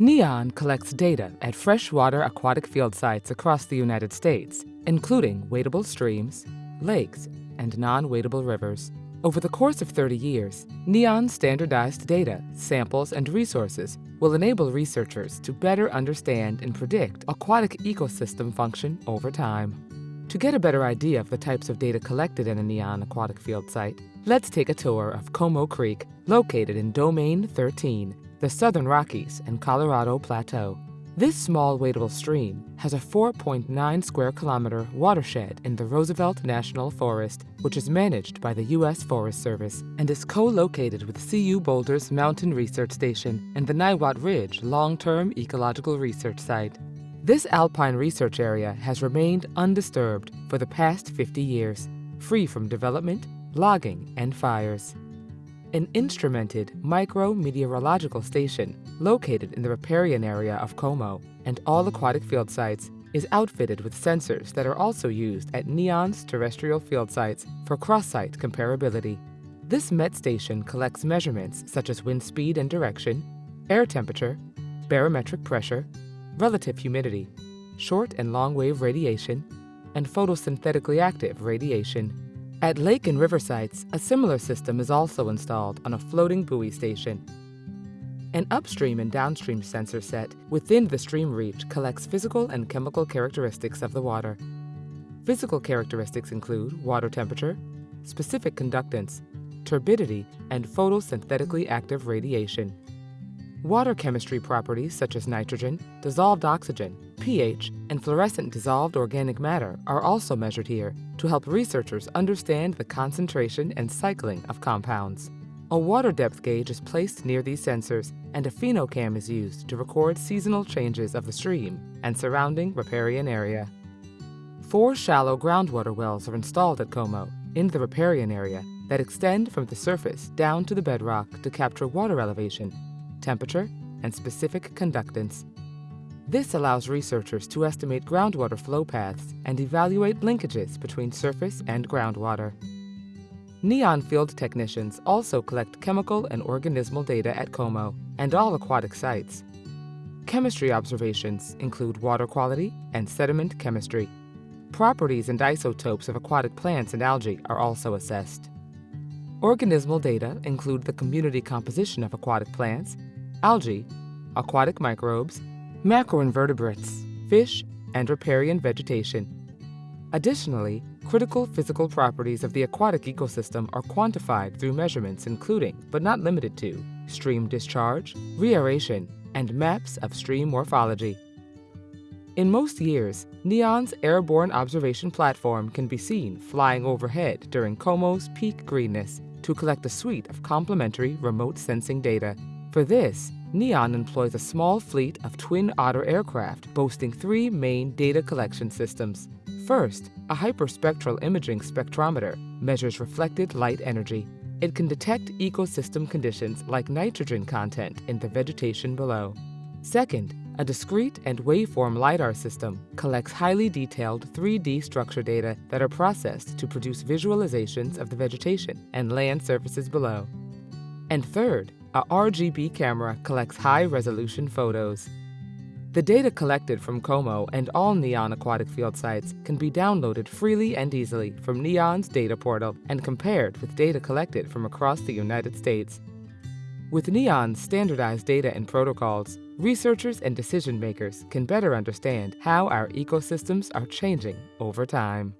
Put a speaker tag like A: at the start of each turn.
A: NEON collects data at freshwater aquatic field sites across the United States, including wadable streams, lakes, and non-wadable rivers. Over the course of 30 years, NEON standardized data, samples, and resources will enable researchers to better understand and predict aquatic ecosystem function over time. To get a better idea of the types of data collected in a NEON aquatic field site, let's take a tour of Como Creek, located in Domain 13, the Southern Rockies and Colorado Plateau. This small wadable stream has a 4.9 square kilometer watershed in the Roosevelt National Forest, which is managed by the U.S. Forest Service and is co-located with CU Boulder's Mountain Research Station and the Niwot Ridge Long-Term Ecological Research Site. This alpine research area has remained undisturbed for the past 50 years, free from development, logging, and fires an instrumented micrometeorological station located in the riparian area of Como and all aquatic field sites is outfitted with sensors that are also used at NEON's terrestrial field sites for cross-site comparability. This MET station collects measurements such as wind speed and direction, air temperature, barometric pressure, relative humidity, short and long wave radiation, and photosynthetically active radiation. At lake and river sites, a similar system is also installed on a floating buoy station. An upstream and downstream sensor set within the stream reach collects physical and chemical characteristics of the water. Physical characteristics include water temperature, specific conductance, turbidity, and photosynthetically active radiation. Water chemistry properties such as nitrogen, dissolved oxygen, pH, and fluorescent dissolved organic matter are also measured here to help researchers understand the concentration and cycling of compounds. A water depth gauge is placed near these sensors, and a phenocam is used to record seasonal changes of the stream and surrounding riparian area. Four shallow groundwater wells are installed at Como in the riparian area that extend from the surface down to the bedrock to capture water elevation temperature, and specific conductance. This allows researchers to estimate groundwater flow paths and evaluate linkages between surface and groundwater. NEON field technicians also collect chemical and organismal data at Como and all aquatic sites. Chemistry observations include water quality and sediment chemistry. Properties and isotopes of aquatic plants and algae are also assessed. Organismal data include the community composition of aquatic plants algae, aquatic microbes, macroinvertebrates, fish, and riparian vegetation. Additionally, critical physical properties of the aquatic ecosystem are quantified through measurements including, but not limited to, stream discharge, reaeration, and maps of stream morphology. In most years, NEON's airborne observation platform can be seen flying overhead during Como's peak greenness to collect a suite of complementary remote sensing data for this, NEON employs a small fleet of twin otter aircraft boasting three main data collection systems. First, a hyperspectral imaging spectrometer measures reflected light energy. It can detect ecosystem conditions like nitrogen content in the vegetation below. Second, a discrete and waveform LiDAR system collects highly detailed 3D structure data that are processed to produce visualizations of the vegetation and land surfaces below. And third, a RGB camera collects high-resolution photos. The data collected from Como and all NEON aquatic field sites can be downloaded freely and easily from NEON's data portal and compared with data collected from across the United States. With NEON's standardized data and protocols, researchers and decision makers can better understand how our ecosystems are changing over time.